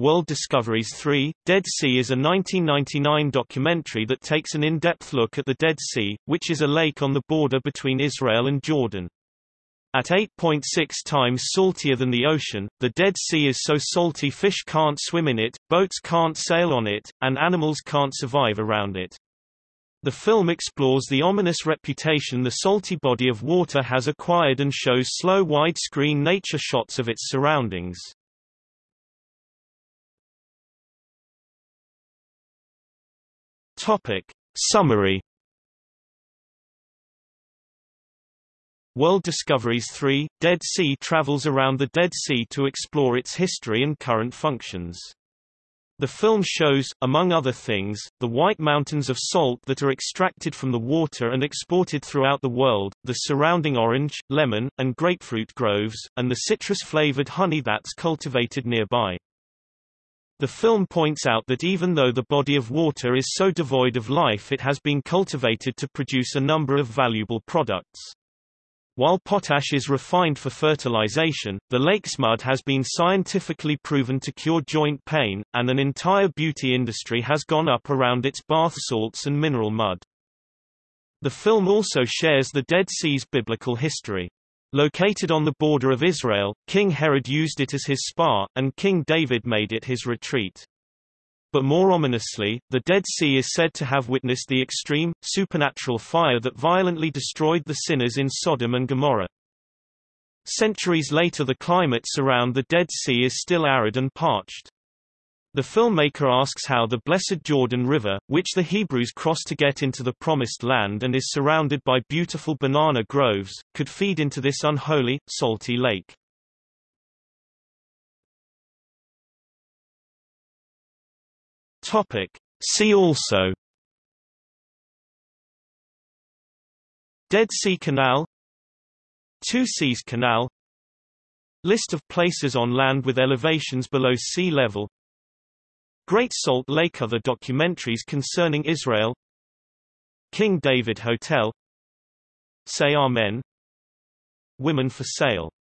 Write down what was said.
World Discoveries 3, Dead Sea is a 1999 documentary that takes an in-depth look at the Dead Sea, which is a lake on the border between Israel and Jordan. At 8.6 times saltier than the ocean, the Dead Sea is so salty fish can't swim in it, boats can't sail on it, and animals can't survive around it. The film explores the ominous reputation the salty body of water has acquired and shows slow widescreen nature shots of its surroundings. Topic. Summary World Discoveries 3, Dead Sea travels around the Dead Sea to explore its history and current functions. The film shows, among other things, the white mountains of salt that are extracted from the water and exported throughout the world, the surrounding orange, lemon, and grapefruit groves, and the citrus-flavored honey that's cultivated nearby. The film points out that even though the body of water is so devoid of life it has been cultivated to produce a number of valuable products. While potash is refined for fertilization, the lake's mud has been scientifically proven to cure joint pain, and an entire beauty industry has gone up around its bath salts and mineral mud. The film also shares the Dead Sea's biblical history. Located on the border of Israel, King Herod used it as his spa, and King David made it his retreat. But more ominously, the Dead Sea is said to have witnessed the extreme, supernatural fire that violently destroyed the sinners in Sodom and Gomorrah. Centuries later the climate around the Dead Sea is still arid and parched. The filmmaker asks how the blessed Jordan River, which the Hebrews crossed to get into the Promised Land and is surrounded by beautiful banana groves, could feed into this unholy, salty lake. Topic. See also Dead Sea Canal Two Seas Canal List of places on land with elevations below sea level Great Salt Lake Other documentaries concerning Israel. King David Hotel. Say Amen. Women for Sale